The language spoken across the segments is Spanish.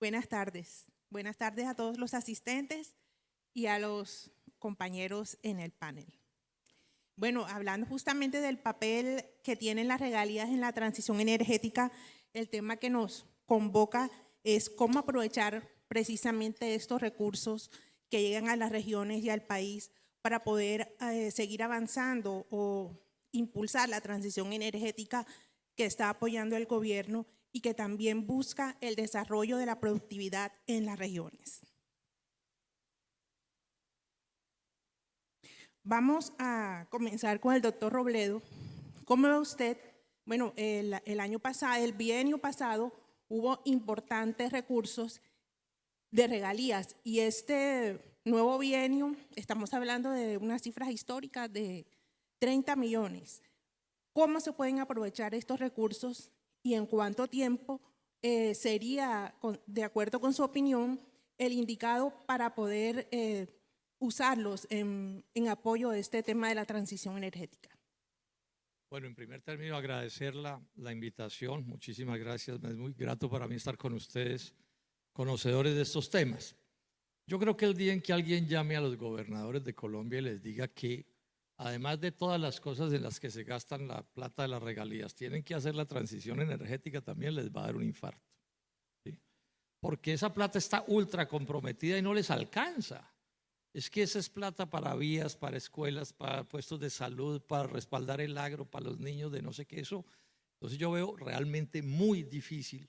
Buenas tardes. Buenas tardes a todos los asistentes y a los compañeros en el panel. Bueno, hablando justamente del papel que tienen las regalías en la transición energética, el tema que nos convoca es cómo aprovechar precisamente estos recursos que llegan a las regiones y al país para poder eh, seguir avanzando o impulsar la transición energética que está apoyando el gobierno y que también busca el desarrollo de la productividad en las regiones. Vamos a comenzar con el doctor Robledo. ¿Cómo ve usted? Bueno, el, año pasado, el bienio pasado, hubo importantes recursos de regalías y este nuevo bienio, estamos hablando de unas cifras históricas de 30 millones. ¿Cómo se pueden aprovechar estos recursos y en cuánto tiempo eh, sería, de acuerdo con su opinión, el indicado para poder eh, usarlos en, apoyo de este tema de la transición energética. Bueno, en primer término, agradecer la, la invitación. Muchísimas gracias. Es muy grato para mí estar con ustedes, conocedores de estos temas. Yo creo que el día en que alguien llame a los gobernadores de Colombia y les diga que además de todas las cosas en las que se gastan la plata de las regalías, tienen que hacer la transición energética, también les va a dar un infarto. Porque esa plata está ultra comprometida y no les alcanza. Es que esa es plata para vías, para escuelas, para puestos de salud, para respaldar el agro, para los niños de no sé qué eso. Entonces yo veo realmente muy difícil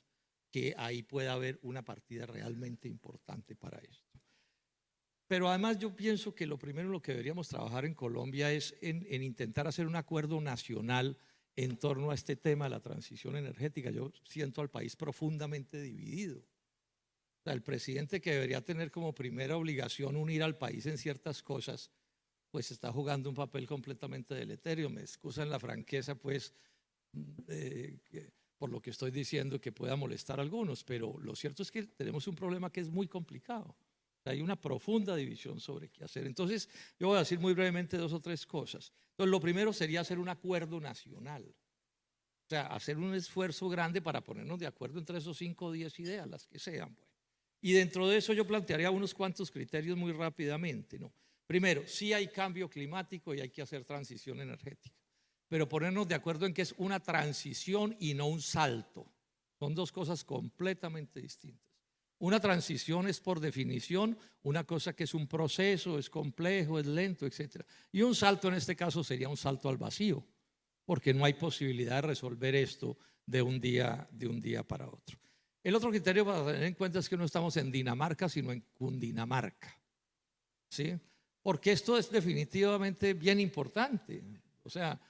que ahí pueda haber una partida realmente importante para esto. Pero además yo pienso que lo primero en lo que deberíamos trabajar en Colombia es en, intentar hacer un acuerdo nacional en torno a este tema de la transición energética. Yo siento al país profundamente dividido. el presidente que debería tener como primera obligación unir al país en ciertas cosas, pues está jugando un papel completamente deleterio. Me excusan la franqueza, pues, por lo que estoy diciendo que pueda molestar a algunos, pero lo cierto es que tenemos un problema que es muy complicado. Hay una profunda división sobre qué hacer. Entonces, yo voy a decir muy brevemente dos o tres cosas. Entonces, lo primero sería hacer un acuerdo nacional. O sea, hacer un esfuerzo grande para ponernos de acuerdo entre esos cinco o diez ideas, las que sean. Pues. Y dentro de eso yo plantearía unos cuantos criterios muy rápidamente. ¿no? Primero, sí hay cambio climático y hay que hacer transición energética. Pero ponernos de acuerdo en que es una transición y no un salto. Son dos cosas completamente distintas. Una transición es por definición una cosa que es un proceso, es complejo, es lento, etc. Y un salto en este caso sería un salto al vacío, porque no hay posibilidad de resolver esto de un día, de un día para otro. El otro criterio para tener en cuenta es que no estamos en Dinamarca, sino en Cundinamarca. ¿Sí? Porque esto es definitivamente bien importante. O sea,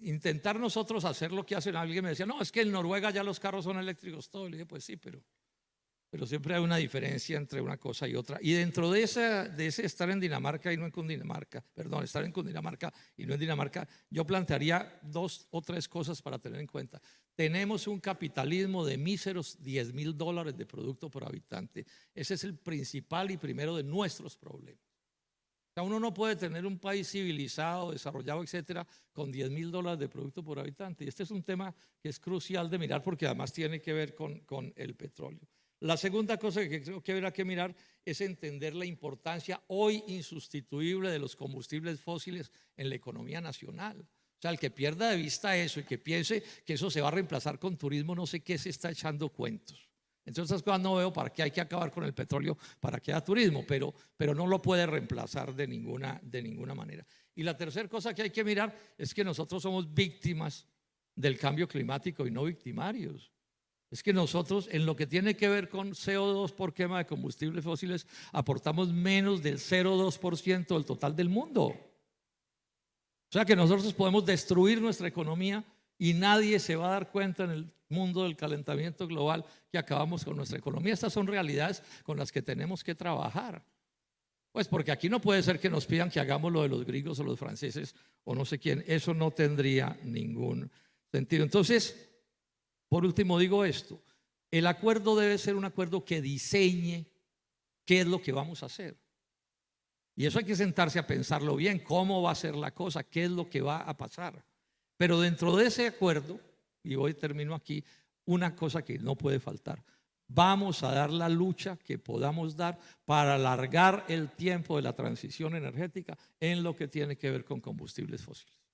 intentar nosotros hacer lo que hacen, alguien me decía, no, es que en Noruega ya los carros son eléctricos, todo. Le dije, pues sí, pero pero siempre hay una diferencia entre una cosa y otra. Y dentro de, esa, de ese estar en Dinamarca y no en Cundinamarca, perdón, estar en Cundinamarca y no en Dinamarca, yo plantearía dos o tres cosas para tener en cuenta. Tenemos un capitalismo de míseros 10 mil dólares de producto por habitante. Ese es el principal y primero de nuestros problemas. O sea, uno no puede tener un país civilizado, desarrollado, etcétera, con 10 mil dólares de producto por habitante. Y este es un tema que es crucial de mirar porque además tiene que ver con, con el petróleo. La segunda cosa que creo que habrá que mirar es entender la importancia hoy insustituible de los combustibles fósiles en la economía nacional. O sea, el que pierda de vista eso y que piense que eso se va a reemplazar con turismo, no sé qué se está echando cuentos. Entonces, esas cosas no veo para qué hay que acabar con el petróleo para que haya turismo, pero, pero no lo puede reemplazar de ninguna, de ninguna manera. Y la tercera cosa que hay que mirar es que nosotros somos víctimas del cambio climático y no victimarios. Es que nosotros en lo que tiene que ver con CO2 por quema de combustibles fósiles aportamos menos del 0,2% del total del mundo. O sea que nosotros podemos destruir nuestra economía y nadie se va a dar cuenta en el mundo del calentamiento global que acabamos con nuestra economía. Estas son realidades con las que tenemos que trabajar. Pues porque aquí no puede ser que nos pidan que hagamos lo de los griegos o los franceses o no sé quién. Eso no tendría ningún sentido. Entonces, por último digo esto, el acuerdo debe ser un acuerdo que diseñe qué es lo que vamos a hacer. Y eso hay que sentarse a pensarlo bien, cómo va a ser la cosa, qué es lo que va a pasar. Pero dentro de ese acuerdo, y hoy termino aquí, una cosa que no puede faltar, Vamos a dar la lucha que podamos dar para alargar el tiempo de la transición energética en lo que tiene que ver con combustibles fósiles.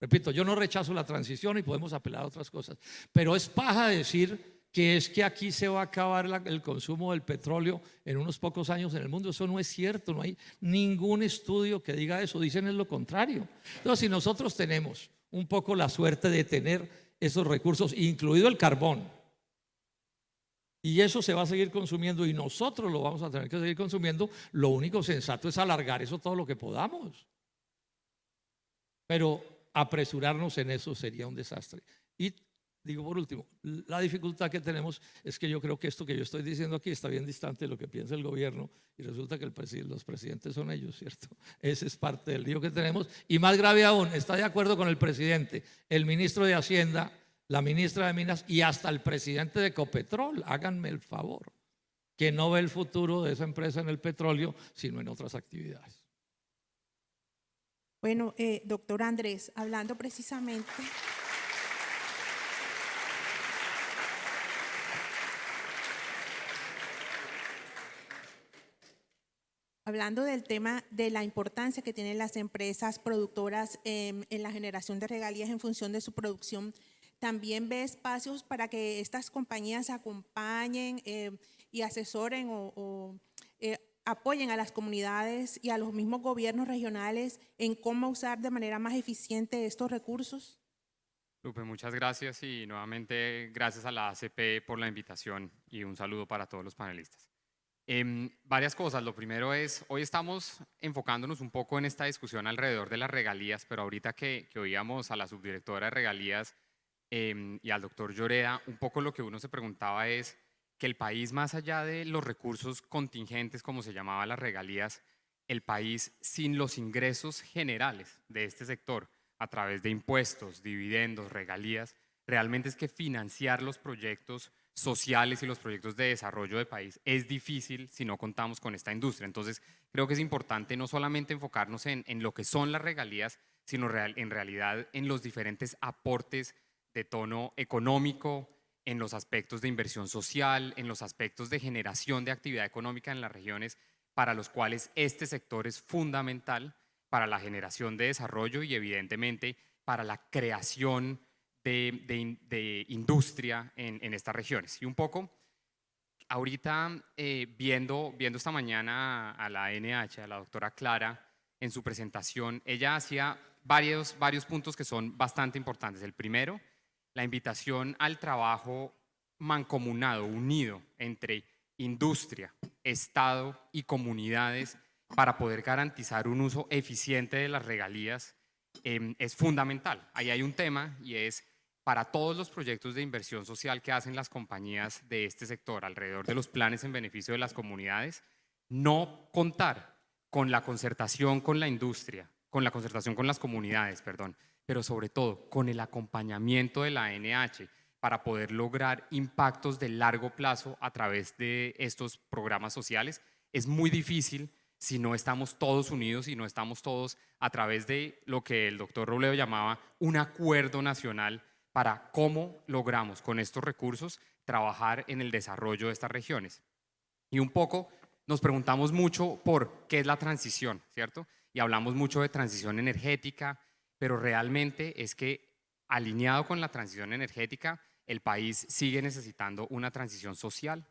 Repito, yo no rechazo la transición y podemos apelar a otras cosas, pero es paja decir que es que aquí se va a acabar el consumo del petróleo en unos pocos años en el mundo. Eso no es cierto, no hay ningún estudio que diga eso, dicen es lo contrario. Entonces, si nosotros tenemos un poco la suerte de tener esos recursos, incluido el carbón, y eso se va a seguir consumiendo y nosotros lo vamos a tener que seguir consumiendo. Lo único sensato es alargar eso todo lo que podamos. Pero apresurarnos en eso sería un desastre. Y digo por último, la dificultad que tenemos es que yo creo que esto que yo estoy diciendo aquí está bien distante de lo que piensa el gobierno y resulta que los presidentes son ellos, ¿cierto? Ese es parte del lío que tenemos. Y más grave aún, está de acuerdo con el presidente, el ministro de Hacienda la ministra de Minas y hasta el presidente de Copetrol, háganme el favor, que no ve el futuro de esa empresa en el petróleo, sino en otras actividades. Bueno, eh, doctor Andrés, hablando precisamente... Hablando del tema de la importancia que tienen las empresas productoras en la generación de regalías en función de su producción también ve espacios para que estas compañías acompañen eh, y asesoren o, eh, apoyen a las comunidades y a los mismos gobiernos regionales en cómo usar de manera más eficiente estos recursos? Lupe, muchas gracias y nuevamente gracias a la ACP por la invitación y un saludo para todos los panelistas. Eh, varias cosas. Lo primero es, hoy estamos enfocándonos un poco en esta discusión alrededor de las regalías, pero ahorita que, que oíamos a la subdirectora de regalías Em, y al doctor Lloreda, un poco lo que uno se preguntaba es que el país, más allá de los recursos contingentes, como se llamaba las regalías, el país sin los ingresos generales de este sector, a través de impuestos, dividendos, regalías, realmente es que financiar los proyectos sociales y los proyectos de desarrollo de país es difícil si no contamos con esta industria. Entonces, creo que es importante no solamente enfocarnos en, lo que son las regalías, sino en realidad en los diferentes aportes de tono económico, en los aspectos de inversión social, en los aspectos de generación de actividad económica en las regiones, para los cuales este sector es fundamental para la generación de desarrollo y evidentemente para la creación de, industria en, estas regiones. Y un poco, ahorita eh, viendo, viendo esta mañana a la NH, a la doctora Clara, en su presentación, ella hacía varios, varios puntos que son bastante importantes. El primero la invitación al trabajo mancomunado, unido entre industria, Estado y comunidades para poder garantizar un uso eficiente de las regalías em, es fundamental. Ahí hay un tema y es para todos los proyectos de inversión social que hacen las compañías de este sector alrededor de los planes en beneficio de las comunidades, no contar con la concertación con la industria, con la concertación con las comunidades, perdón, pero sobre todo con el acompañamiento de la ANH para poder lograr impactos de largo plazo a través de estos programas sociales. Es muy difícil si no estamos todos unidos y no estamos todos a través de lo que el doctor Robledo llamaba un acuerdo nacional para cómo logramos con estos recursos trabajar en el desarrollo de estas regiones. Y un poco nos preguntamos mucho por qué es la transición, ¿cierto? Y hablamos mucho de transición energética, pero realmente es que alineado con la transición energética, el país sigue necesitando una transición social,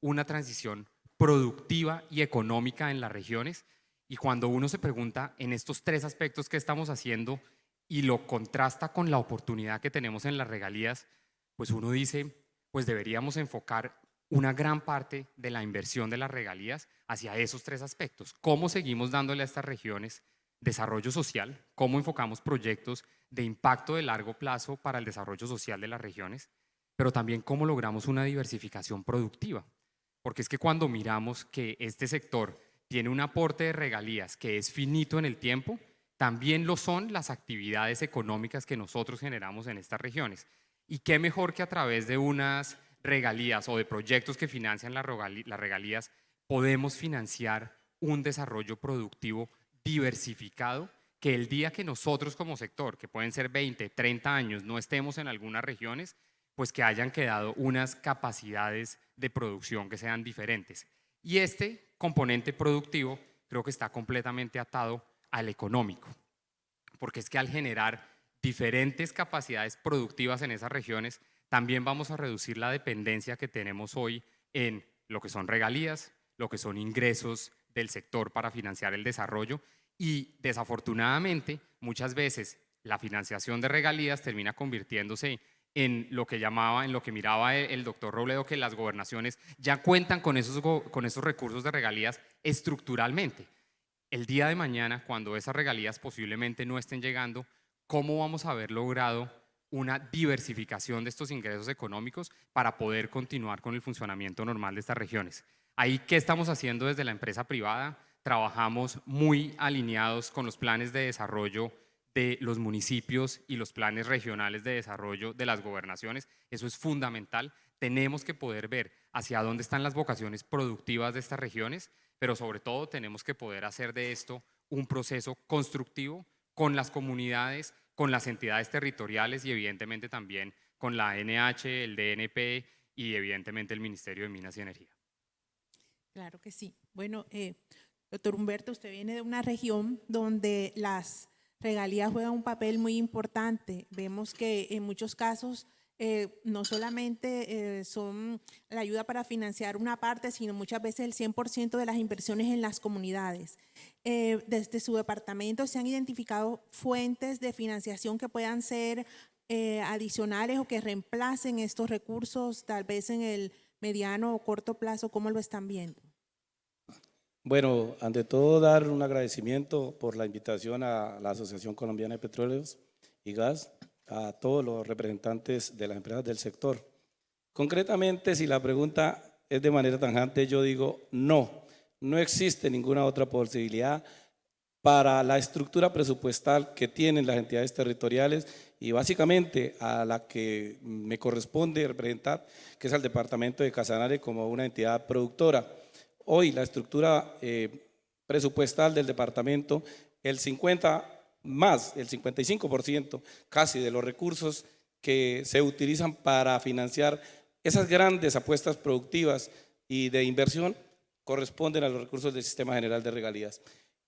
una transición productiva y económica en las regiones. Y cuando uno se pregunta en estos tres aspectos que estamos haciendo y lo contrasta con la oportunidad que tenemos en las regalías, pues uno dice, pues deberíamos enfocar una gran parte de la inversión de las regalías hacia esos tres aspectos. ¿Cómo seguimos dándole a estas regiones desarrollo social, cómo enfocamos proyectos de impacto de largo plazo para el desarrollo social de las regiones, pero también cómo logramos una diversificación productiva. Porque es que cuando miramos que este sector tiene un aporte de regalías que es finito en el tiempo, también lo son las actividades económicas que nosotros generamos en estas regiones. Y qué mejor que a través de unas regalías o de proyectos que financian las regalías podemos financiar un desarrollo productivo diversificado que el día que nosotros como sector, que pueden ser 20, 30 años, no estemos en algunas regiones, pues que hayan quedado unas capacidades de producción que sean diferentes. Y este componente productivo creo que está completamente atado al económico, porque es que al generar diferentes capacidades productivas en esas regiones, también vamos a reducir la dependencia que tenemos hoy en lo que son regalías, lo que son ingresos del sector para financiar el desarrollo y desafortunadamente muchas veces la financiación de regalías termina convirtiéndose en lo que llamaba, en lo que miraba el doctor Robledo, que las gobernaciones ya cuentan con esos, con esos recursos de regalías estructuralmente. El día de mañana, cuando esas regalías posiblemente no estén llegando, ¿cómo vamos a haber logrado una diversificación de estos ingresos económicos para poder continuar con el funcionamiento normal de estas regiones? Ahí, ¿qué estamos haciendo desde la empresa privada? Trabajamos muy alineados con los planes de desarrollo de los municipios y los planes regionales de desarrollo de las gobernaciones. Eso es fundamental. Tenemos que poder ver hacia dónde están las vocaciones productivas de estas regiones, pero sobre todo tenemos que poder hacer de esto un proceso constructivo con las comunidades, con las entidades territoriales y evidentemente también con la NH, el DNP y evidentemente el Ministerio de Minas y Energía. Claro que sí. Bueno, eh, doctor Humberto, usted viene de una región donde las regalías juegan un papel muy importante. Vemos que en muchos casos eh, no solamente eh, son la ayuda para financiar una parte, sino muchas veces el 100% de las inversiones en las comunidades. Eh, desde su departamento se han identificado fuentes de financiación que puedan ser adicionales o que reemplacen estos recursos, tal vez en el mediano o corto plazo. ¿Cómo lo están viendo? Bueno, ante todo dar un agradecimiento por la invitación a la Asociación Colombiana de Petróleos y Gas, a todos los representantes de las empresas del sector. Concretamente, si la pregunta es de manera tanjante, yo digo no, no existe ninguna otra posibilidad para la estructura presupuestal que tienen las entidades territoriales y básicamente a la que me corresponde representar, que es al departamento de Casanare como una entidad productora. Hoy la estructura eh, presupuestal del departamento, el 50 más, el 55% casi de los recursos que se utilizan para financiar esas grandes apuestas productivas y de inversión corresponden a los recursos del Sistema General de Regalías.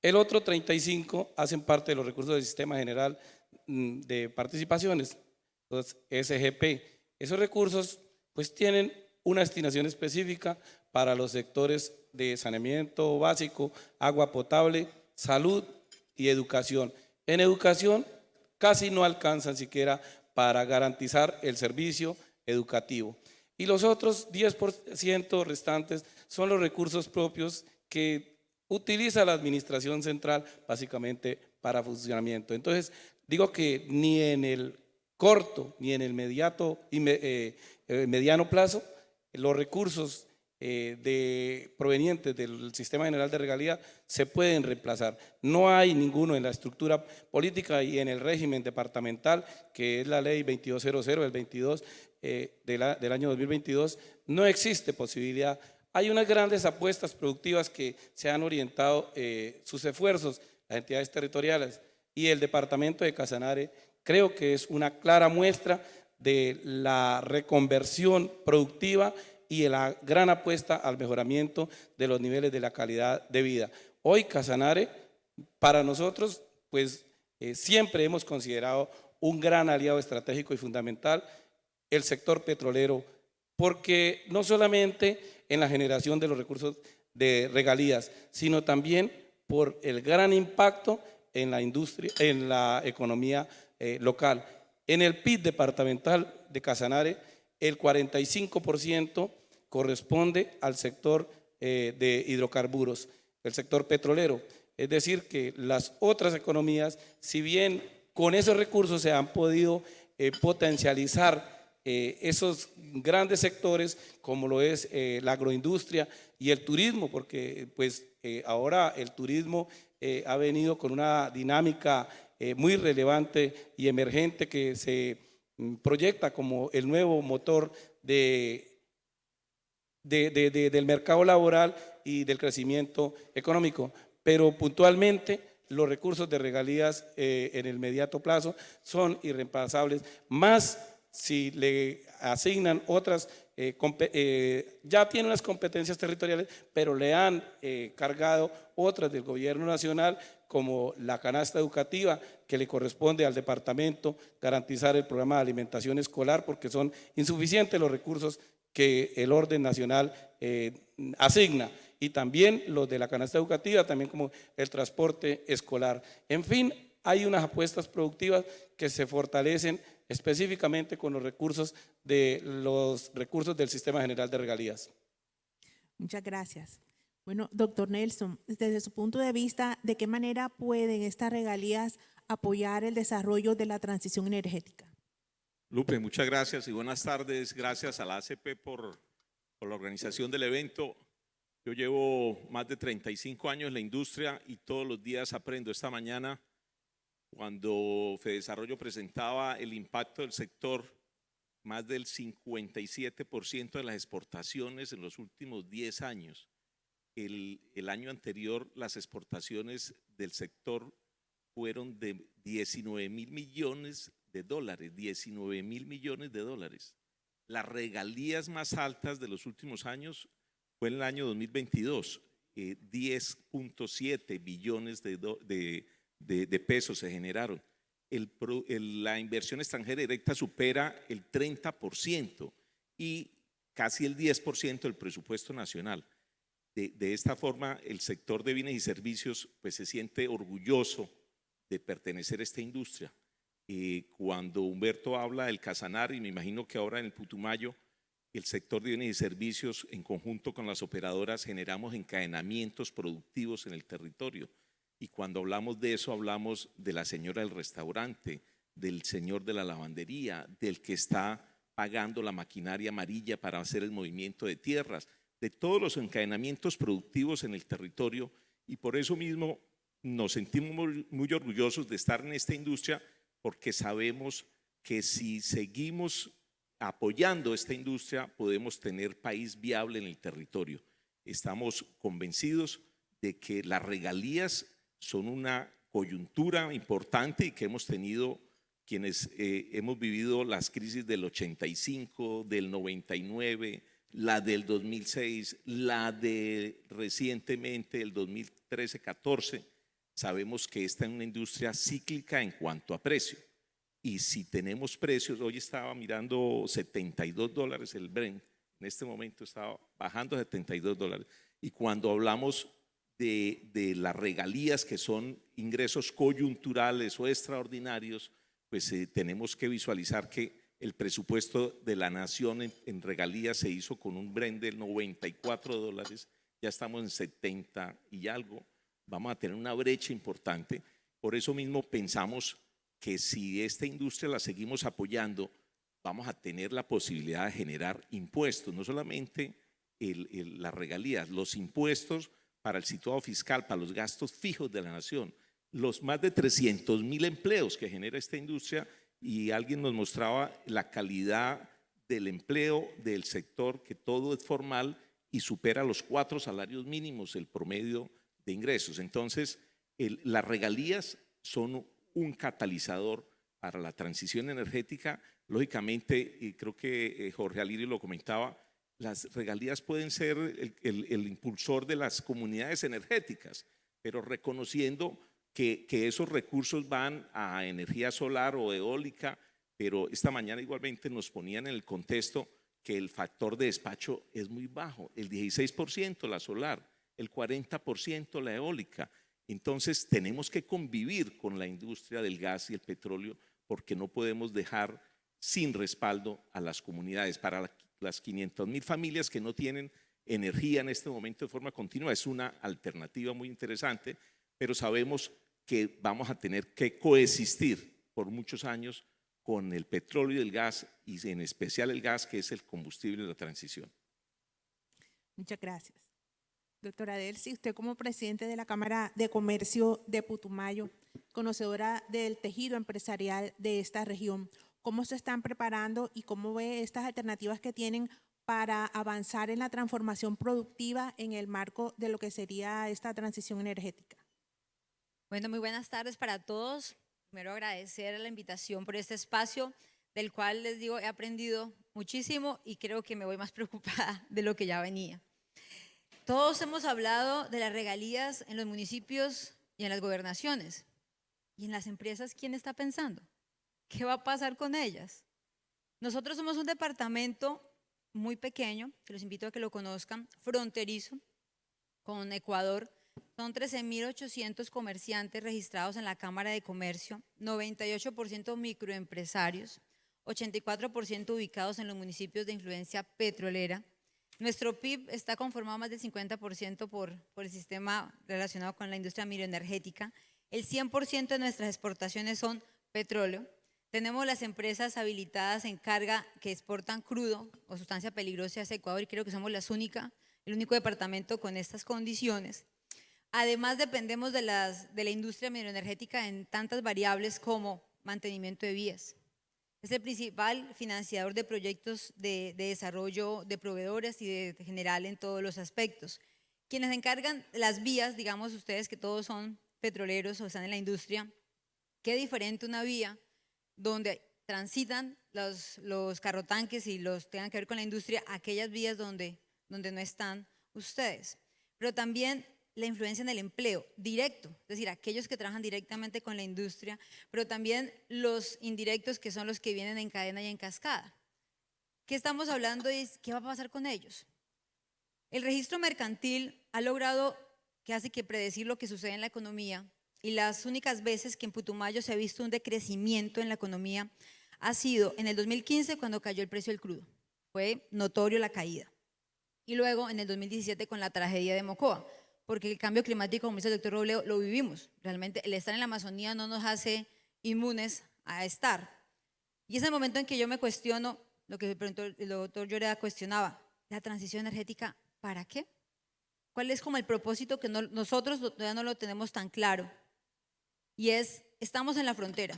El otro 35 hacen parte de los recursos del Sistema General de Participaciones, SGP. Esos recursos pues tienen una destinación específica para los sectores de saneamiento básico, agua potable, salud y educación. En educación casi no alcanzan siquiera para garantizar el servicio educativo. Y los otros 10% restantes son los recursos propios que utiliza la administración central básicamente para funcionamiento. Entonces, digo que ni en el corto ni en el inmediato y eh, eh, mediano plazo los recursos eh, de, provenientes del sistema general de regalía se pueden reemplazar. No hay ninguno en la estructura política y en el régimen departamental, que es la ley 2200 del 22 eh, del año 2022, no existe posibilidad. Hay unas grandes apuestas productivas que se han orientado sus esfuerzos, las entidades territoriales y el departamento de Casanare, creo que es una clara muestra de la reconversión productiva y la gran apuesta al mejoramiento de los niveles de la calidad de vida. Hoy Casanare, para nosotros, pues eh, siempre hemos considerado un gran aliado estratégico y fundamental el sector petrolero, porque no solamente en la generación de los recursos de regalías, sino también por el gran impacto en la industria, en la economía eh, local. En el PIB departamental de Casanare, el 45% corresponde al sector eh, de hidrocarburos, el sector petrolero. Es decir, que las otras economías, si bien con esos recursos se han podido eh, potencializar esos grandes sectores como lo es la agroindustria y el turismo, porque pues ahora el turismo ha venido con una dinámica muy relevante y emergente que se mm, proyecta como el nuevo motor de, del mercado laboral y del crecimiento económico. Pero puntualmente los recursos de regalías eh, en el inmediato plazo son irreemplazables, más si le asignan otras eh, eh, ya tiene unas competencias territoriales, pero le han eh, cargado otras del gobierno nacional, como la canasta educativa, que le corresponde al departamento garantizar el programa de alimentación escolar, porque son insuficientes los recursos que el orden nacional asigna y también los de la canasta educativa, también como el transporte escolar. En fin, hay unas apuestas productivas que se fortalecen específicamente con los recursos de los recursos del Sistema General de Regalías. Muchas gracias. Bueno, doctor Nelson, desde su punto de vista, ¿de qué manera pueden estas regalías apoyar el desarrollo de la transición energética? Lupe, muchas gracias y buenas tardes. Gracias a la ACP por, por la organización del evento. Yo llevo más de 35 años en la industria y todos los días aprendo. Esta mañana, cuando Fedesarrollo presentaba el impacto del sector, más del 57% de las exportaciones en los últimos 10 años. El, año anterior, las exportaciones del sector fueron de 19 mil millones de dólares, 19 mil millones de dólares. Las regalías más altas de los últimos años fue en el año 2022, eh, 10.7 billones de, do- de- de- de pesos se generaron. La inversión extranjera directa supera el 30% y casi el 10% del presupuesto nacional. De, de esta forma, el sector de bienes y servicios pues, se siente orgulloso de pertenecer a esta industria. Eh, cuando Humberto habla del Casanar, y me imagino que ahora en el Putumayo, el sector de bienes y servicios, en conjunto con las operadoras, generamos encadenamientos productivos en el territorio. Y cuando hablamos de eso, hablamos de la señora del restaurante, del señor de la lavandería, del que está pagando la maquinaria amarilla para hacer el movimiento de tierras, de todos los encadenamientos productivos en el territorio. Y por eso mismo nos sentimos muy, muy orgullosos de estar en esta industria porque sabemos que si seguimos apoyando esta industria podemos tener país viable en el territorio. Estamos convencidos de que las regalías son una coyuntura importante y que hemos tenido quienes eh, hemos vivido las crisis del 85, del 99, la del 2006, la de recientemente el 2013-14, sabemos que esta es una industria cíclica en cuanto a precio. Y si tenemos precios, hoy estaba mirando 72 dólares el Brent, en este momento estaba bajando a 72 dólares. Y cuando hablamos de, de las regalías, que son ingresos coyunturales o extraordinarios, pues eh, tenemos que visualizar que el presupuesto de la nación en, regalías se hizo con un Brent de 94 dólares, ya estamos en 70 y algo, vamos a tener una brecha importante. Por eso mismo pensamos que si esta industria la seguimos apoyando, vamos a tener la posibilidad de generar impuestos, no solamente el- el- las regalías, los impuestos para el situado fiscal, para los gastos fijos de la nación, los más de 300 mil empleos que genera esta industria y alguien nos mostraba la calidad del empleo del sector, que todo es formal y supera los cuatro salarios mínimos, el promedio de ingresos. Entonces, las regalías son un catalizador para la transición energética. Lógicamente, y creo que eh, Jorge Alirio lo comentaba, las regalías pueden ser el, el- impulsor de las comunidades energéticas, pero reconociendo que, que esos recursos van a energía solar o eólica, pero esta mañana igualmente nos ponían en el contexto que el factor de despacho es muy bajo, el 16% la solar, el 40% la eólica. Entonces tenemos que convivir con la industria del gas y el petróleo porque no podemos dejar sin respaldo a las comunidades. Para las 500 mil familias que no tienen energía en este momento de forma continua es una alternativa muy interesante, pero sabemos que vamos a tener que coexistir por muchos años con el petróleo y el gas y en especial el gas que es el combustible de la transición. Muchas gracias. Doctora Delcy, usted como presidente de la Cámara de Comercio de Putumayo, conocedora del tejido empresarial de esta región, ¿cómo se están preparando y cómo ve estas alternativas que tienen para avanzar en la transformación productiva en el marco de lo que sería esta transición energética? Bueno, muy buenas tardes para todos. Primero agradecer la invitación por este espacio, del cual les digo, he aprendido muchísimo y creo que me voy más preocupada de lo que ya venía. Todos hemos hablado de las regalías en los municipios y en las gobernaciones. ¿Y en las empresas quién está pensando? ¿Qué va a pasar con ellas? Nosotros somos un departamento muy pequeño, que los invito a que lo conozcan, fronterizo con Ecuador. Son 13.800 comerciantes registrados en la Cámara de Comercio, 98% microempresarios, 84% ubicados en los municipios de influencia petrolera. Nuestro PIB está conformado más del 50% por, por el sistema relacionado con la industria miroenergética. El 100% de nuestras exportaciones son petróleo. Tenemos las empresas habilitadas en carga que exportan crudo o sustancia peligrosa hacia Ecuador y creo que somos las el único departamento con estas condiciones. Además, dependemos de, las, de la industria mineroenergética en tantas variables como mantenimiento de vías. Es el principal financiador de proyectos de, de desarrollo de proveedores y de, de general en todos los aspectos. Quienes encargan las vías, digamos ustedes que todos son petroleros o están en la industria, qué diferente una vía donde transitan los, los carrotanques y los tengan que ver con la industria, aquellas vías donde, donde no están ustedes. Pero también la influencia en el empleo directo, es decir, aquellos que trabajan directamente con la industria, pero también los indirectos que son los que vienen en cadena y en cascada. ¿Qué estamos hablando y qué va a pasar con ellos? El registro mercantil ha logrado que hace que predecir lo que sucede en la economía y las únicas veces que en Putumayo se ha visto un decrecimiento en la economía ha sido en el 2015 cuando cayó el precio del crudo. Fue notorio la caída. Y luego en el 2017 con la tragedia de Mocoa, porque el cambio climático, como dice el doctor Robledo, lo vivimos. Realmente el estar en la Amazonía no nos hace inmunes a estar. Y es el momento en que yo me cuestiono lo que el doctor Lloreda cuestionaba, la transición energética, ¿para qué? ¿Cuál es como el propósito que no, nosotros todavía no lo tenemos tan claro? Y es, estamos en la frontera.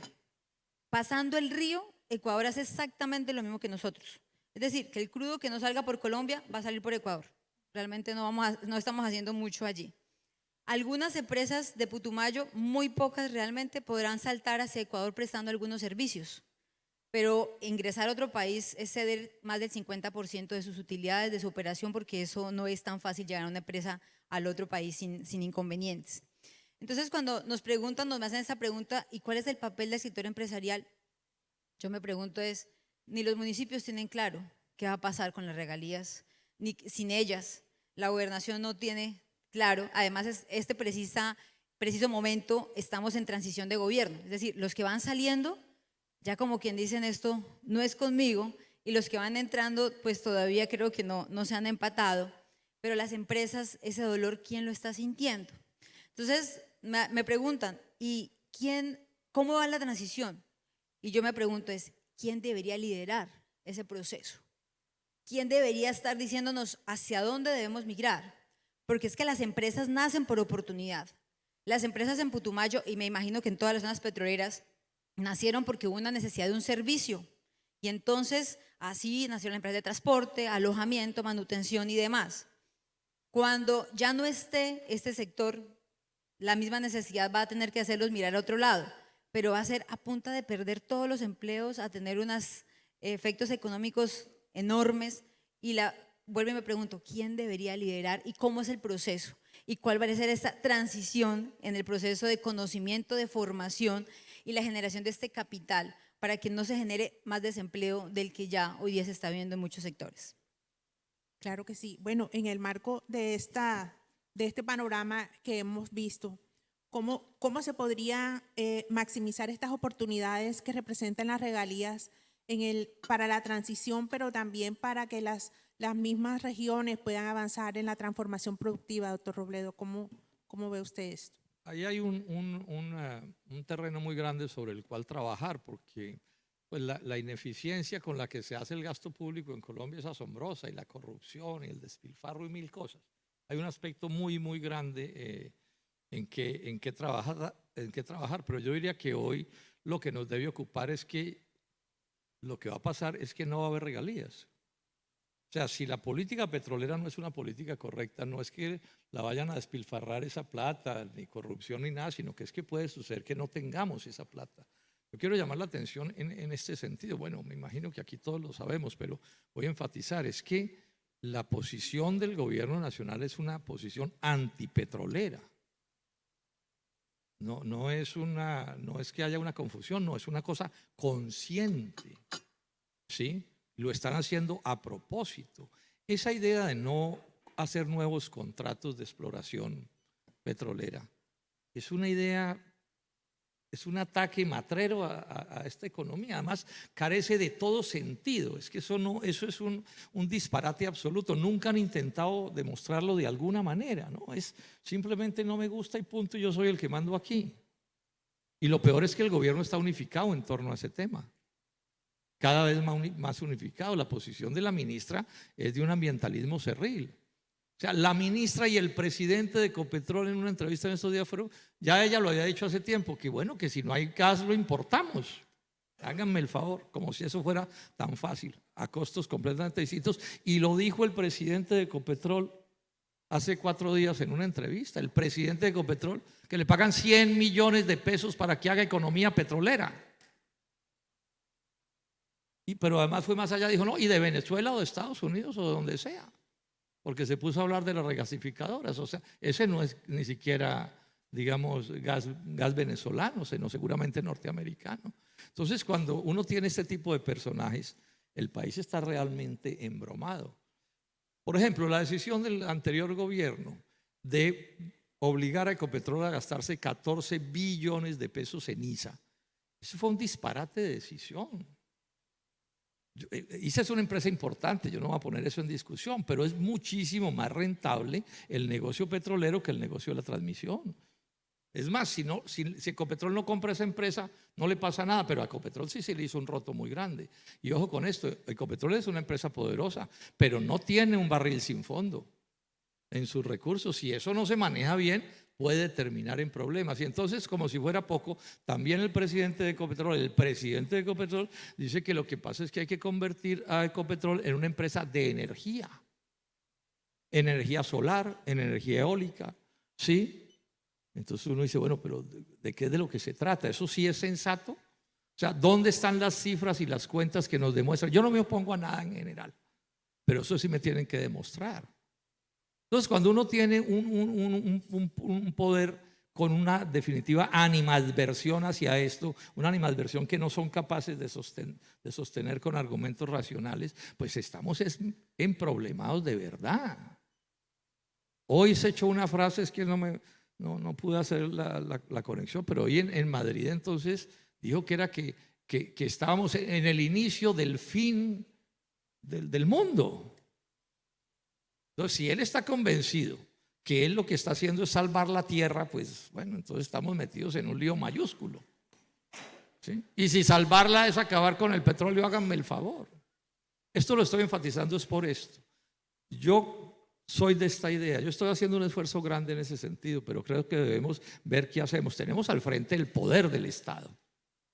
Pasando el río, Ecuador hace exactamente lo mismo que nosotros. Es decir, que el crudo que no salga por Colombia va a salir por Ecuador. Realmente no, vamos no estamos haciendo mucho allí. Algunas empresas de Putumayo, muy pocas realmente, podrán saltar hacia Ecuador prestando algunos servicios, pero ingresar a otro país es ceder más del 50% de sus utilidades, de su operación, porque eso no es tan fácil llegar a una empresa al otro país sin inconvenientes. Entonces, cuando nos preguntan, nos hacen esa pregunta, ¿y cuál es el papel del sector empresarial? Yo me pregunto es, ni los municipios tienen claro qué va a pasar con las regalías, ni sin ellas. La gobernación no tiene claro, además es este precisa, preciso momento estamos en transición de gobierno, es decir, los que van saliendo, ya como quien dicen esto, no es conmigo, y los que van entrando, pues todavía creo que no, no se han empatado, pero las empresas, ese dolor, ¿quién lo está sintiendo? Entonces, me, preguntan, ¿y quién, cómo va la transición? Y yo me pregunto es, ¿quién debería liderar ese proceso? ¿Quién debería estar diciéndonos hacia dónde debemos migrar? Porque es que las empresas nacen por oportunidad. Las empresas en Putumayo, y me imagino que en todas las zonas petroleras, nacieron porque hubo una necesidad de un servicio. Y entonces así nació la empresa de transporte, alojamiento, manutención y demás. Cuando ya no esté este sector la misma necesidad va a tener que hacerlos mirar a otro lado, pero va a ser a punta de perder todos los empleos, a tener unos efectos económicos enormes y la, vuelvo y me pregunto, ¿quién debería liderar y cómo es el proceso? ¿Y cuál va a ser esta transición en el proceso de conocimiento, de formación y la generación de este capital para que no se genere más desempleo del que ya hoy día se está viendo en muchos sectores? Claro que sí. Bueno, en el marco de esta de este panorama que hemos visto, ¿cómo, cómo se podría eh, maximizar estas oportunidades que representan las regalías en el, para la transición, pero también para que las, las mismas regiones puedan avanzar en la transformación productiva, doctor Robledo? ¿Cómo, cómo ve usted esto? Ahí hay un, un, un, terreno muy grande sobre el cual trabajar, porque pues la, ineficiencia con la que se hace el gasto público en Colombia es asombrosa, y la corrupción, y el despilfarro y mil cosas hay un aspecto muy, muy grande eh, en, que, en, que trabajar, en que trabajar, pero yo diría que hoy lo que nos debe ocupar es que lo que va a pasar es que no va a haber regalías. O sea, si la política petrolera no es una política correcta, no es que la vayan a despilfarrar esa plata, ni corrupción ni nada, sino que es que puede suceder que no tengamos esa plata. Yo quiero llamar la atención en, en este sentido. Bueno, me imagino que aquí todos lo sabemos, pero voy a enfatizar, es que la posición del gobierno nacional es una posición antipetrolera. No, no, es una, no es que haya una confusión, no, es una cosa consciente. ¿Sí? Lo están haciendo a propósito. Esa idea de no hacer nuevos contratos de exploración petrolera es una idea, es un ataque matrero a, esta economía. Además, carece de todo sentido. Es que eso, no, eso es un, un disparate absoluto. Nunca han intentado demostrarlo de alguna manera. ¿no? Es simplemente no me gusta y punto, yo soy el que mando aquí. Y lo peor es que el gobierno está unificado en torno a ese tema. Cada vez más unificado. La posición de la ministra es de un ambientalismo cerril. O sea, la ministra y el presidente de Ecopetrol en una entrevista en estos días fueron, ya ella lo había dicho hace tiempo, que bueno, que si no hay gas lo importamos. Háganme el favor, como si eso fuera tan fácil, a costos completamente distintos. Y lo dijo el presidente de Ecopetrol hace cuatro días en una entrevista, el presidente de Ecopetrol, que le pagan 100 millones de pesos para que haga economía petrolera. Y, pero además fue más allá, dijo, no, y de Venezuela o de Estados Unidos o de donde sea porque se puso a hablar de las regasificadoras. O sea, ese no es ni siquiera, digamos, gas, gas venezolano, sino seguramente norteamericano. Entonces, cuando uno tiene este tipo de personajes, el país está realmente embromado. Por ejemplo, la decisión del anterior gobierno de obligar a Ecopetrol a gastarse 14 billones de pesos en ISA. Eso fue un disparate de decisión. Yo- eh, ISA es una empresa importante, yo no voy a poner eso en discusión, pero es muchísimo más rentable el negocio petrolero que el negocio de la transmisión. Es más, si, si Ecopetrol no compra esa empresa, no le pasa nada, pero a Ecopetrol sí se le hizo un roto muy grande. Y ojo con esto, Ecopetrol es una empresa poderosa, pero no tiene un barril sin fondo en sus recursos. Si eso no se maneja bien, puede terminar en problemas. Y entonces, como si fuera poco, también el presidente de Ecopetrol, el presidente de Ecopetrol, dice que lo que pasa es que hay que convertir a Ecopetrol en una empresa de energía. Energía solar, en energía eólica, ¿sí? Entonces uno dice, bueno, pero ¿de, qué de lo que se trata? ¿Eso sí es sensato? O sea, ¿dónde están las cifras y las cuentas que nos demuestran? Yo no me opongo a nada en general, pero eso sí me tienen que demostrar. Entonces, cuando uno tiene un, poder con una definitiva animadversión hacia esto, una animadversión que no son capaces de, sosten- de sostener con argumentos racionales, pues estamos es- emproblemados de verdad. Hoy se echó una frase, es que no, me, pude hacer la, conexión, pero hoy en, en Madrid entonces dijo que era que, estábamos en en el inicio del fin del mundo. Entonces, si él está convencido que él lo que está haciendo es salvar la tierra, pues bueno, entonces estamos metidos en un lío mayúsculo. Y si salvarla es acabar con el petróleo, háganme el favor. Esto lo estoy enfatizando es por esto. Yo soy de esta idea, yo estoy haciendo un esfuerzo grande en ese sentido, pero creo que debemos ver qué hacemos. Tenemos al frente el poder del Estado.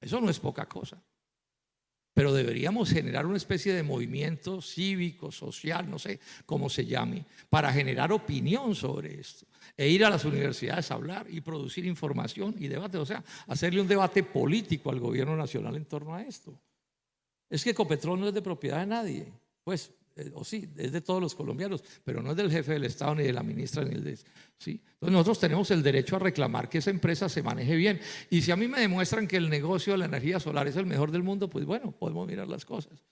Eso no es poca cosa. Pero deberíamos generar una especie de movimiento cívico, social, no sé cómo se llame, para generar opinión sobre esto e ir a las universidades a hablar y producir información y debate, o sea, hacerle un debate político al gobierno nacional en torno a esto. Es que Ecopetrol no es de propiedad de nadie, pues, eh, o sí, es de todos los colombianos, pero no es del jefe del Estado, ni de la ministra, ni el de... ¿sí? Entonces nosotros tenemos el derecho a reclamar que esa empresa se maneje bien. Y si a mí me demuestran que el negocio de la energía solar es el mejor del mundo, pues bueno, podemos mirar las cosas.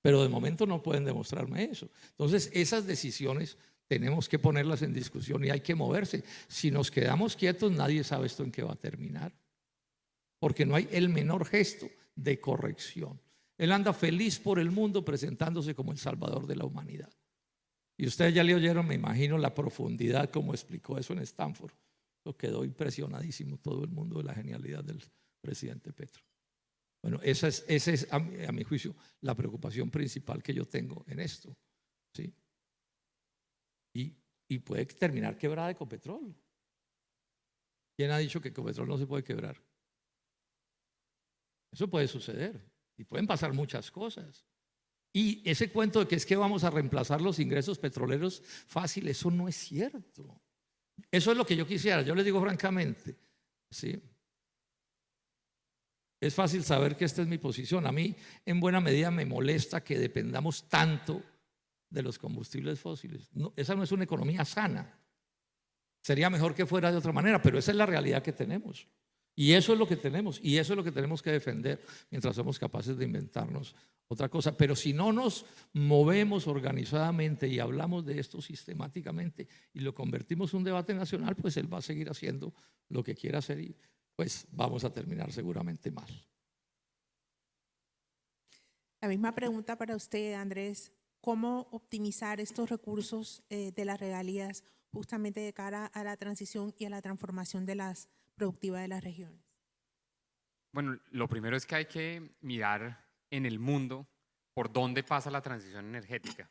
Pero de momento no pueden demostrarme eso. Entonces esas decisiones tenemos que ponerlas en discusión y hay que moverse. Si nos quedamos quietos, nadie sabe esto en qué va a terminar. Porque no hay el menor gesto de corrección. Él anda feliz por el mundo presentándose como el salvador de la humanidad. Y ustedes ya le oyeron, me imagino, la profundidad como explicó eso en Stanford. Lo quedó impresionadísimo todo el mundo de la genialidad del presidente Petro. Bueno, esa es, a mi juicio la preocupación principal que yo tengo en esto. ¿sí? Y, y puede terminar quebrada Ecopetrol. ¿Quién ha dicho que Ecopetrol no se puede quebrar? Eso puede suceder y pueden pasar muchas cosas. Y ese cuento de que es que vamos a reemplazar los ingresos petroleros fácil, eso no es cierto. Eso es lo que yo quisiera, yo les digo francamente, ¿sí? Es fácil saber que esta es mi posición. A mí, en buena medida, me molesta que dependamos tanto de los combustibles fósiles. Esa no es una economía sana. Sería mejor que fuera de otra manera, pero esa es la realidad que tenemos. Y eso es lo que tenemos, y eso es lo que tenemos que defender mientras somos capaces de inventarnos otra cosa. Pero si no nos movemos organizadamente y hablamos de esto sistemáticamente y lo convertimos en un debate nacional, pues él va a seguir haciendo lo que quiera hacer y pues vamos a terminar seguramente mal. La misma pregunta para usted, Andrés. ¿Cómo optimizar estos recursos eh, de las regalías justamente de cara a la transición y a la transformación de las productivas de las regiones? Bueno, lo primero es que hay que mirar en el mundo por dónde pasa la transición energética.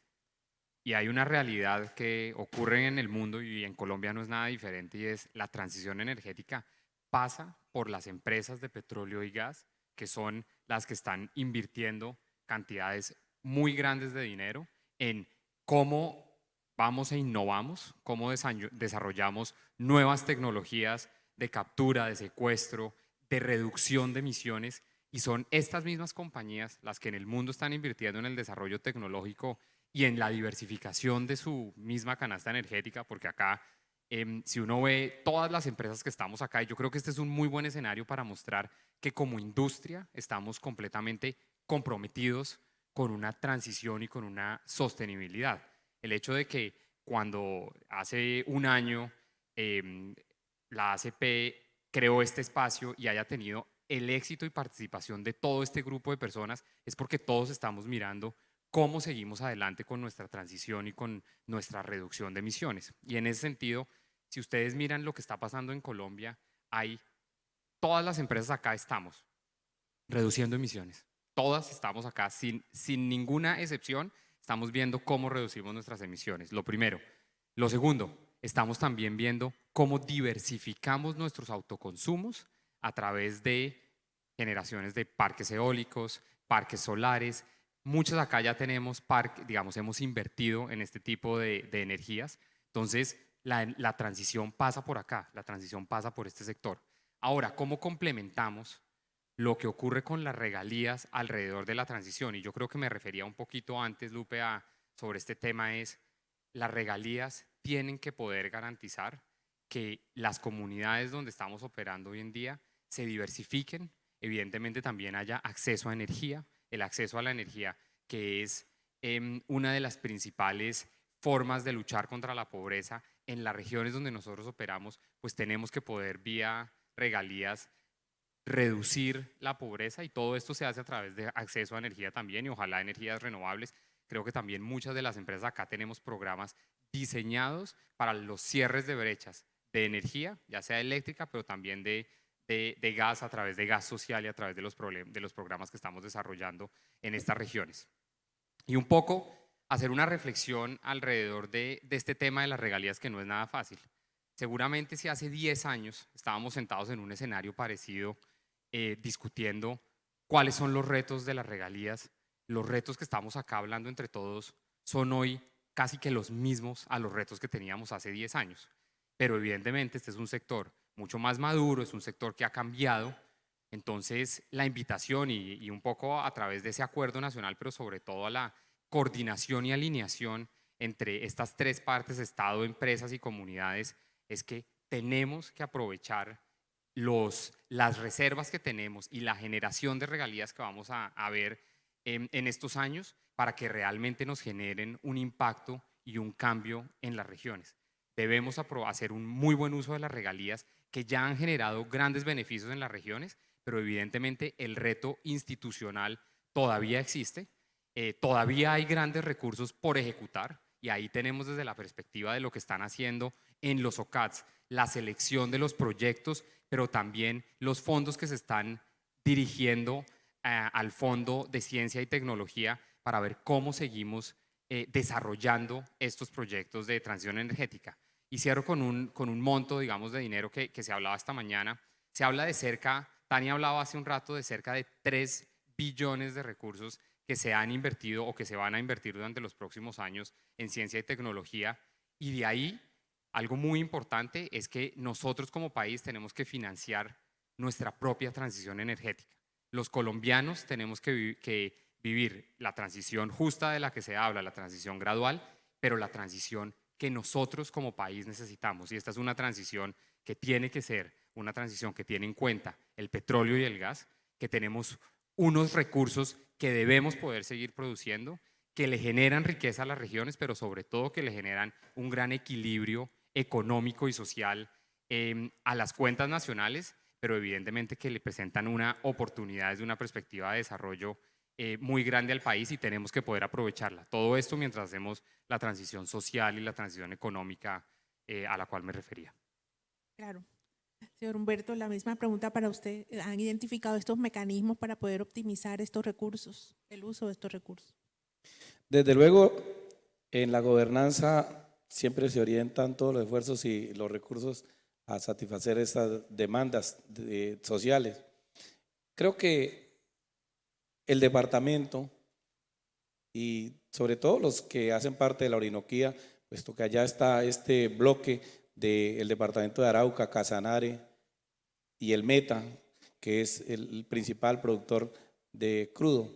Y hay una realidad que ocurre en el mundo y en Colombia no es nada diferente y es la transición energética pasa por las empresas de petróleo y gas, que son las que están invirtiendo cantidades muy grandes de dinero en cómo vamos e innovamos, cómo desarrollamos nuevas tecnologías de captura, de secuestro, de reducción de emisiones. Y son estas mismas compañías las que en el mundo están invirtiendo en el desarrollo tecnológico y en la diversificación de su misma canasta energética, porque acá, em, si uno ve todas las empresas que estamos acá, yo creo que este es un muy buen escenario para mostrar que como industria estamos completamente comprometidos con una transición y con una sostenibilidad. El hecho de que cuando hace un año em, la ACP creó este espacio y haya tenido el éxito y participación de todo este grupo de personas es porque todos estamos mirando cómo seguimos adelante con nuestra transición y con nuestra reducción de emisiones. Y en ese sentido, si ustedes miran lo que está pasando en Colombia, hay todas las empresas acá estamos reduciendo emisiones. Todas estamos acá, sin, sin ninguna excepción, estamos viendo cómo reducimos nuestras emisiones. Lo primero. Lo segundo, estamos también viendo cómo diversificamos nuestros autoconsumos a través de generaciones de parques eólicos, parques solares. Muchos acá ya tenemos parques, digamos, hemos invertido en este tipo de, energías. Entonces, la, la transición pasa por acá, la transición pasa por este sector. Ahora, ¿cómo complementamos lo que ocurre con las regalías alrededor de la transición. Y yo creo que me refería un poquito antes, Lupe, a, sobre este tema es, las regalías tienen que poder garantizar que las comunidades donde estamos operando hoy en día se diversifiquen, evidentemente también haya acceso a energía, el acceso a la energía que es em, una de las principales formas de luchar contra la pobreza en las regiones donde nosotros operamos, pues tenemos que poder vía regalías reducir la pobreza. Y todo esto se hace a través de acceso a energía también y ojalá energías renovables. Creo que también muchas de las empresas acá tenemos programas diseñados para los cierres de brechas de energía, ya sea eléctrica, pero también de, de, gas a través de gas social y a través de los, de los programas que estamos desarrollando en estas regiones. Y un poco hacer una reflexión alrededor de, este tema de las regalías que no es nada fácil. Seguramente si hace 10 años estábamos sentados en un escenario parecido eh, discutiendo cuáles son los retos de las regalías. Los retos que estamos acá hablando entre todos son hoy casi que los mismos a los retos que teníamos hace 10 años. Pero evidentemente este es un sector mucho más maduro, es un sector que ha cambiado. Entonces la invitación y, un poco a través de ese acuerdo nacional, pero sobre todo a la coordinación y alineación entre estas tres partes, Estado, empresas y comunidades, es que tenemos que aprovechar los, las reservas que tenemos y la generación de regalías que vamos a, ver en, estos años para que realmente nos generen un impacto y un cambio en las regiones. Debemos hacer un muy buen uso de las regalías que ya han generado grandes beneficios en las regiones, pero evidentemente el reto institucional todavía existe, eh, todavía hay grandes recursos por ejecutar y ahí tenemos desde la perspectiva de lo que están haciendo en los OCATs, la selección de los proyectos pero también los fondos que se están dirigiendo eh, al Fondo de Ciencia y Tecnología para ver cómo seguimos eh, desarrollando estos proyectos de transición energética. Y cierro con un, con un monto, digamos, de dinero que, que se hablaba esta mañana. Se habla de cerca, Tania hablaba hace un rato de cerca de 3 billones de recursos que se han invertido o que se van a invertir durante los próximos años en ciencia y tecnología. Y de ahí algo muy importante es que nosotros como país tenemos que financiar nuestra propia transición energética. Los colombianos tenemos que, vi- que vivir la transición justa de la que se habla, la transición gradual, pero la transición que nosotros como país necesitamos. Y esta es una transición que tiene que ser una transición que tiene en cuenta el petróleo y el gas, que tenemos unos recursos que debemos poder seguir produciendo, que le generan riqueza a las regiones, pero sobre todo que le generan un gran equilibrio económico y social eh, a las cuentas nacionales, pero evidentemente que le presentan una oportunidad desde una perspectiva de desarrollo eh, muy grande al país y tenemos que poder aprovecharla. Todo esto mientras hacemos la transición social y la transición económica eh, a la cual me refería. Claro. Señor Humberto, la misma pregunta para usted. ¿Han identificado estos mecanismos para poder optimizar estos recursos, el uso de estos recursos? Desde luego, en la gobernanza siempre se orientan todos los esfuerzos y los recursos a satisfacer esas demandas de- sociales. Creo que el departamento y sobre todo los que hacen parte de la Orinoquía, puesto que allá está este bloque del departamento de Arauca, Casanare y el Meta, que es el principal productor de crudo.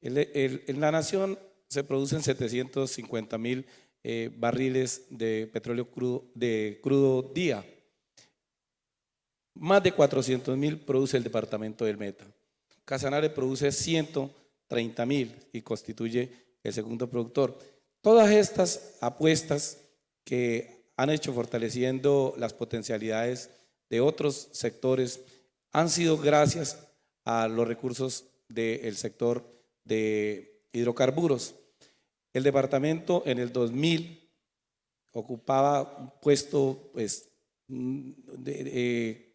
En la nación se producen 750 mil eh, barriles de petróleo crudo, de crudo día. Más de 400 mil produce el departamento del Meta. Casanare produce 130 mil y constituye el segundo productor. Todas estas apuestas que han hecho fortaleciendo las potencialidades de otros sectores han sido gracias a los recursos del sector de hidrocarburos. El departamento en el 2000 ocupaba un puesto pues, de-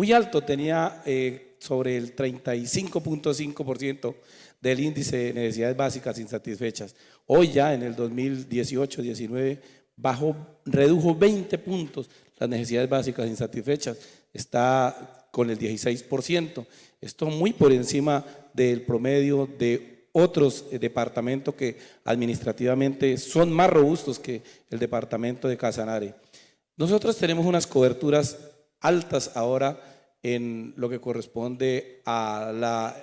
muy alto, tenía eh, sobre el 35.5% del índice de necesidades básicas insatisfechas. Hoy ya en el 2018-19 bajó, redujo 20 puntos las necesidades básicas insatisfechas, está con el 16%, esto muy por encima del promedio de otros eh, departamentos que administrativamente son más robustos que el departamento de Casanare. Nosotros tenemos unas coberturas altas ahora en lo que corresponde a la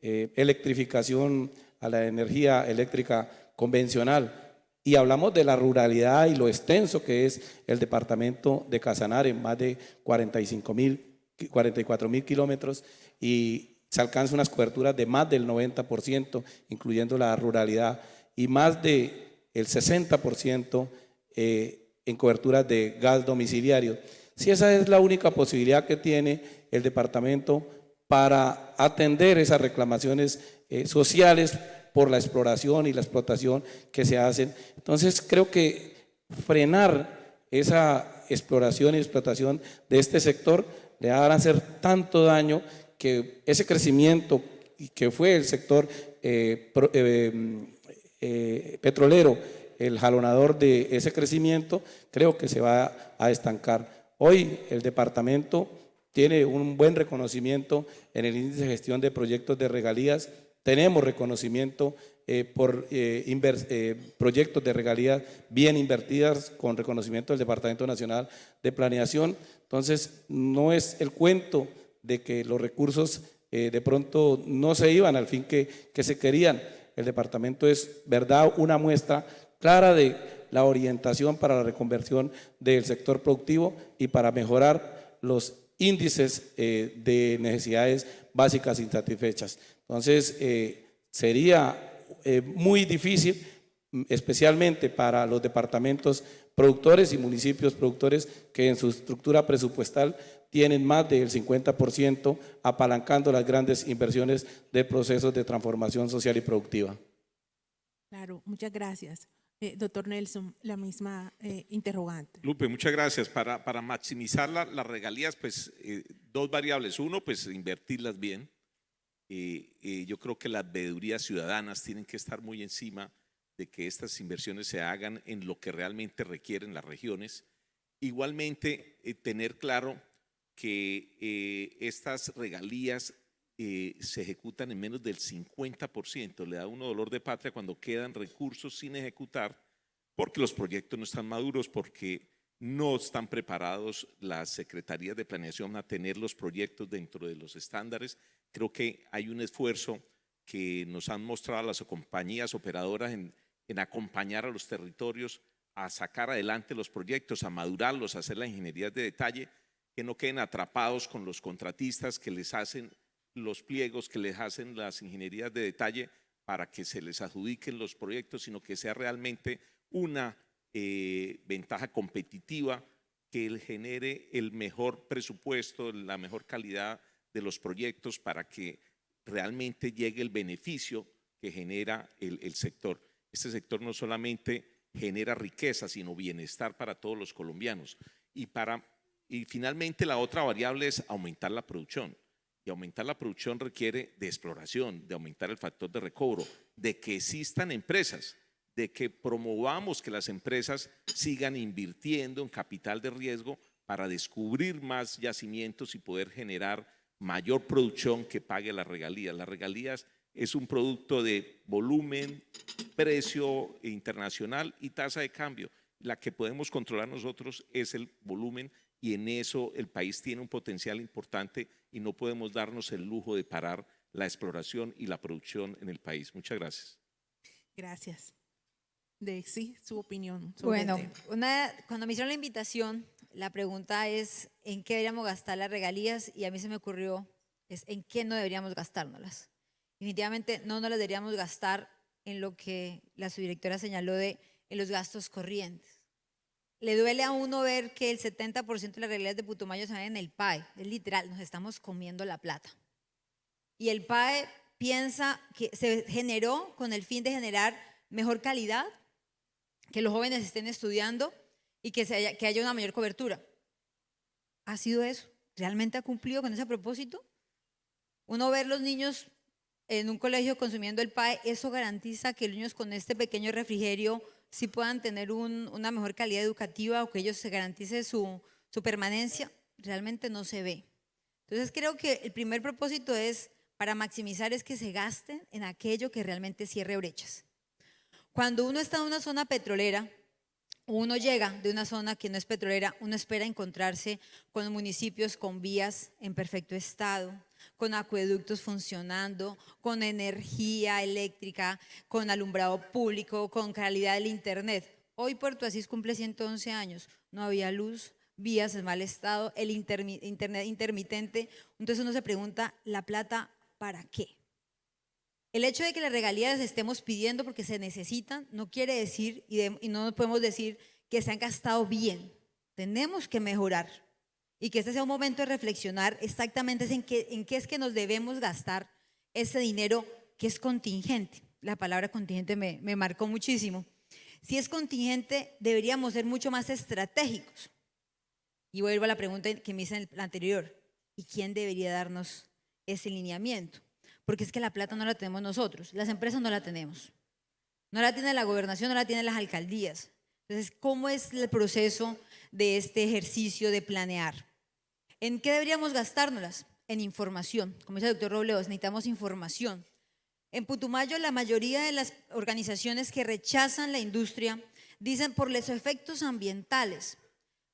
eh, electrificación, a la energía eléctrica convencional. Y hablamos de la ruralidad y lo extenso que es el departamento de Casanare, más de 45 mil, 44 mil kilómetros, y se alcanzan unas coberturas de más del 90%, incluyendo la ruralidad, y más del el 60% eh, en coberturas de gas domiciliario. Si esa es la única posibilidad que tiene el departamento para atender esas reclamaciones eh, sociales por la exploración y la explotación que se hacen. Entonces creo que frenar esa exploración y explotación de este sector le a hacer tanto daño que ese crecimiento que fue el sector eh, eh, petrolero el jalonador de ese crecimiento, creo que se va a estancar. Hoy el departamento tiene un buen reconocimiento en el índice de gestión de proyectos de regalías. Tenemos reconocimiento eh, por eh, eh, proyectos de regalías bien invertidas con reconocimiento del Departamento Nacional de Planeación. Entonces, no es el cuento de que los recursos de pronto no se iban al fin que, que se querían. El departamento es, verdad, una muestra clara de la orientación para la reconversión del sector productivo y para mejorar los índices eh, de necesidades básicas insatisfechas. Entonces, eh, sería eh, muy difícil, especialmente para los departamentos productores y municipios productores que en su estructura presupuestal tienen más del 50% apalancando las grandes inversiones de procesos de transformación social y productiva. Claro, muchas gracias. Eh, doctor Nelson, la misma eh, interrogante. Lupe, muchas gracias. Para, para maximizar la- las regalías, pues eh, dos variables. Uno, pues invertirlas bien. Eh, eh, yo creo que las veedurías ciudadanas tienen que estar muy encima de que estas inversiones se hagan en lo que realmente requieren las regiones. Igualmente, eh, tener claro que estas regalías eh, se ejecutan en menos del 50%. Le da uno dolor de patria cuando quedan recursos sin ejecutar porque los proyectos no están maduros, porque no están preparados las secretarías de planeación a tener los proyectos dentro de los estándares. Creo que hay un esfuerzo que nos han mostrado las compañías operadoras en, en acompañar a los territorios a sacar adelante los proyectos, a madurarlos, a hacer la ingeniería de detalle, que no queden atrapados con los contratistas que les hacen los pliegos, que les hacen las ingenierías de detalle para que se les adjudiquen los proyectos, sino que sea realmente una eh, ventaja competitiva que genere el mejor presupuesto, la mejor calidad de los proyectos para que realmente llegue el beneficio que genera el, el sector. Este sector no solamente genera riqueza, sino bienestar para todos los colombianos. Y, para, y finalmente la otra variable es aumentar la producción. Y aumentar la producción requiere de exploración, de aumentar el factor de recobro, de que existan empresas, de que promovamos que las empresas sigan invirtiendo en capital de riesgo para descubrir más yacimientos y poder generar mayor producción que pague las regalías. Las regalías es un producto de volumen, precio internacional y tasa de cambio. La que podemos controlar nosotros es el volumen y en eso el país tiene un potencial importante y no podemos darnos el lujo de parar la exploración y la producción en el país. Muchas gracias. Gracias. De sí, su opinión. sobre Bueno, una, cuando me hicieron la invitación, la pregunta es en qué deberíamos gastar las regalías y a mí se me ocurrió es en qué no deberíamos gastárnoslas. Definitivamente no nos las deberíamos gastar en lo que la subdirectora señaló de en los gastos corrientes. Le duele a uno ver que el 70% de las regalías de Putumayo se van en el PAE. Es literal, nos estamos comiendo la plata. Y el PAE piensa que se generó con el fin de generar mejor calidad, que los jóvenes estén estudiando y que, se haya, que haya una mayor cobertura. ¿Ha sido eso? ¿Realmente ha cumplido con ese propósito? Uno ver los niños en un colegio consumiendo el PAE, eso garantiza que los niños con este pequeño refrigerio sí puedan tener un- una mejor calidad educativa o que ellos se garantice su, su permanencia. Realmente no se ve. Entonces creo que el primer propósito es, para maximizar, es que se gasten en aquello que realmente cierre brechas. Cuando uno está en una zona petrolera, uno llega de una zona que no es petrolera, uno espera encontrarse con municipios con vías en perfecto estado, con acueductos funcionando, con energía eléctrica, con alumbrado público, con calidad del internet. Hoy Puerto Asís cumple 111 años, no había luz, vías en mal estado, el internet intermitente. Entonces uno se pregunta, ¿la plata para qué? El hecho de que las regalías estemos pidiendo porque se necesitan no quiere decir, y, de- y no podemos decir que se han gastado bien. Tenemos que mejorar y que este sea un momento de reflexionar exactamente en qué, en qué es que nos debemos gastar ese dinero que es contingente. La palabra contingente me, me marcó muchísimo. Si es contingente, deberíamos ser mucho más estratégicos. Y vuelvo a la pregunta que me hice en el anterior. ¿Y quién debería darnos ese lineamiento? Porque es que la plata no la tenemos nosotros, las empresas no la tenemos. No la tiene la gobernación, no la tienen las alcaldías. Entonces, ¿cómo es el proceso de este ejercicio de planear? ¿En qué deberíamos gastárnoslas? En información. Como dice el doctor Robledo, necesitamos información. En Putumayo, la mayoría de las organizaciones que rechazan la industria dicen por los efectos ambientales.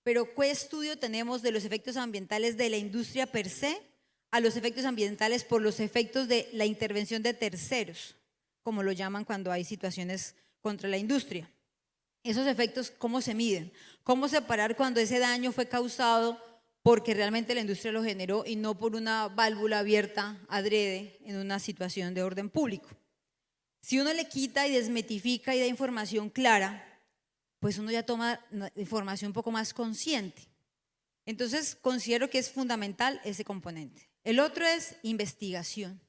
Pero ¿qué estudio tenemos de los efectos ambientales de la industria per se a los efectos ambientales por los efectos de la intervención de terceros, como lo llaman cuando hay situaciones contra la industria? Esos efectos, ¿cómo se miden? ¿Cómo separar cuando ese daño fue causado porque realmente la industria lo generó y no por una válvula abierta adrede en una situación de orden público? Si uno le quita y desmetifica y da información clara, pues uno ya toma información un poco más consciente. Entonces, considero que es fundamental ese componente. El otro es investigación.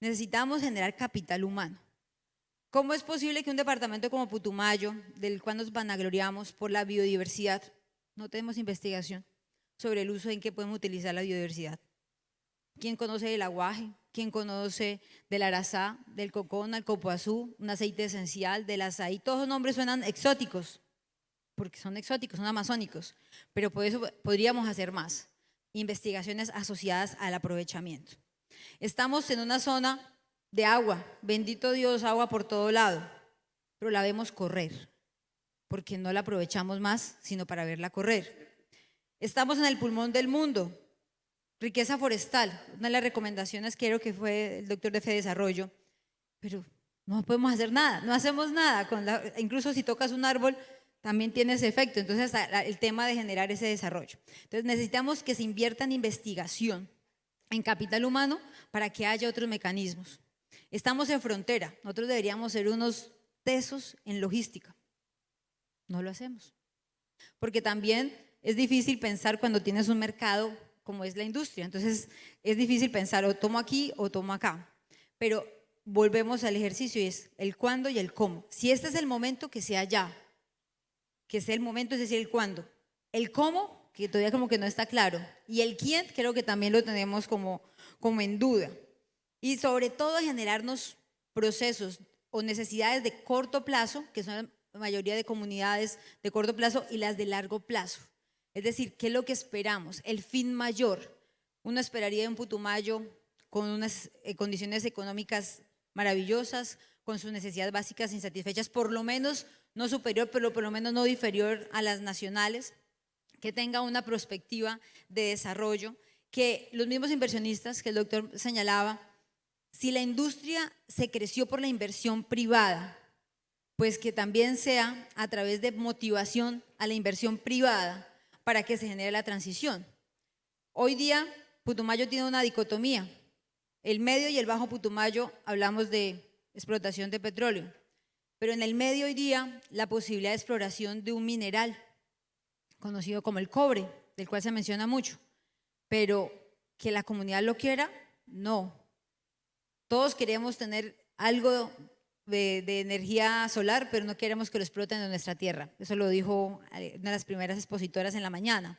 Necesitamos generar capital humano. ¿Cómo es posible que un departamento como Putumayo, del cual nos vanagloriamos por la biodiversidad, no tenemos investigación sobre el uso en que podemos utilizar la biodiversidad? ¿Quién conoce del aguaje? ¿Quién conoce del arazá, del cocona, el copoazú, un aceite esencial, del azaí? Todos los nombres suenan exóticos, porque son exóticos, son amazónicos, pero por eso podríamos hacer más. Investigaciones asociadas al aprovechamiento. Estamos en una zona de agua, bendito Dios, agua por todo lado, pero la vemos correr. porque no la aprovechamos más, sino para verla correr. Estamos en el pulmón del mundo. Riqueza forestal, una de las recomendaciones creo que fue el doctor de Fe Desarrollo, pero no podemos hacer nada, no hacemos nada. Con la- incluso si tocas un árbol, también tiene ese efecto. Entonces, el tema de generar ese desarrollo. Entonces, necesitamos que se invierta en investigación, en capital humano, para que haya otros mecanismos. Estamos en frontera, nosotros deberíamos ser unos tesos en logística. No lo hacemos. Porque también es difícil pensar cuando tienes un mercado como es la industria. Entonces, es difícil pensar o tomo aquí o tomo acá. Pero volvemos al ejercicio y es el cuándo y el cómo. Si este es el momento, que sea ya. Que sea el momento, es decir, el cuándo. El cómo, que todavía como que no está claro. Y el quién, creo que también lo tenemos como, como en duda. Y sobre todo generarnos procesos o necesidades de corto plazo, que son la mayoría de comunidades de corto plazo, y las de largo plazo. Es decir, ¿qué es lo que esperamos? El fin mayor. Uno esperaría un Putumayo con unas eh, condiciones económicas maravillosas, con sus necesidades básicas insatisfechas, por lo menos no superior, pero por lo menos no inferior a las nacionales, que tenga una perspectiva de desarrollo, que los mismos inversionistas que el doctor señalaba, si la industria se creció por la inversión privada, pues que también sea a través de motivación a la inversión privada para que se genere la transición. Hoy día Putumayo tiene una dicotomía. El medio y el bajo Putumayo hablamos de explotación de petróleo, pero en el medio hoy día la posibilidad de exploración de un mineral conocido como el cobre, del cual se menciona mucho, pero que la comunidad lo quiera, no. Todos queremos tener algo de, de energía solar, pero no queremos que lo exploten en nuestra tierra. Eso lo dijo eh, una de las primeras expositoras en la mañana.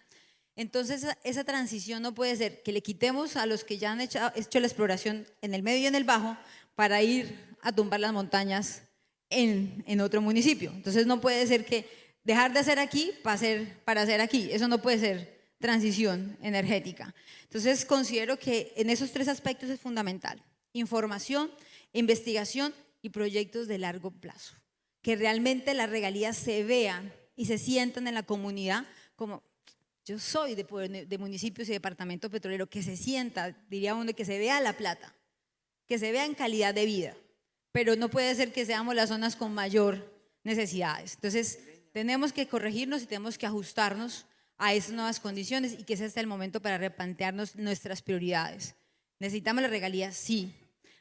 Entonces, esa, transición no puede ser que le quitemos a los que ya han hecho, hecho la exploración en el medio y en el bajo para ir a tumbar las montañas en, otro municipio. Entonces, no puede ser que dejar de hacer aquí para hacer, para hacer aquí. Eso no puede ser transición energética. Entonces, considero que en esos tres aspectos es fundamental. Información, investigación y proyectos de largo plazo. Que realmente las regalías se vean y se sientan en la comunidad como yo soy de, de, municipios y departamento petrolero, que se sienta, diría uno, que se vea la plata, que se vea en calidad de vida, pero no puede ser que seamos las zonas con mayor necesidades. Entonces, tenemos que corregirnos y tenemos que ajustarnos a esas nuevas condiciones y que ese sea el momento para replantearnos nuestras prioridades. ¿Necesitamos las regalías? Sí.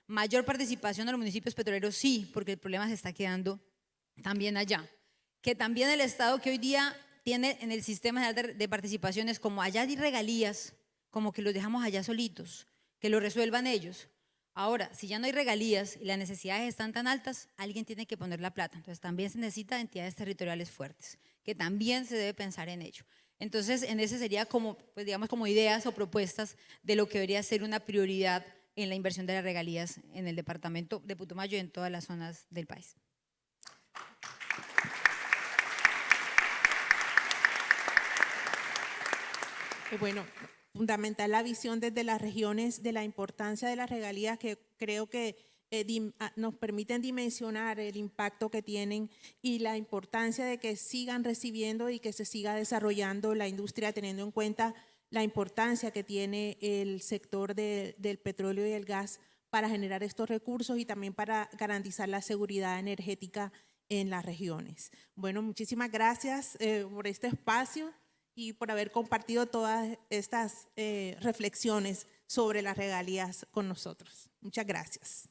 ¿Mayor participación de los municipios petroleros? Sí, porque el problema se está quedando también allá. Que también el Estado que hoy día tiene en el sistema de participaciones como allá hay regalías, como que los dejamos allá solitos, que lo resuelvan ellos. Ahora, si ya no hay regalías y las necesidades están tan altas, alguien tiene que poner la plata. Entonces también se necesita entidades territoriales fuertes, que también se debe pensar en ello. Entonces, en ese sería como, pues digamos, como ideas o propuestas de lo que debería ser una prioridad en la inversión de las regalías en el departamento de Putumayo y en todas las zonas del país. Eh, Bueno, fundamental la visión desde las regiones de la importancia de las regalías que creo que eh, dim- ah, nos permiten dimensionar el impacto que tienen y la importancia de que sigan recibiendo y que se siga desarrollando la industria teniendo en cuenta la importancia que tiene el sector de- del petróleo y el gas para generar estos recursos y también para garantizar la seguridad energética en las regiones. Bueno, muchísimas gracias eh, por este espacio y por haber compartido todas estas eh, reflexiones sobre las regalías con nosotros. Muchas gracias.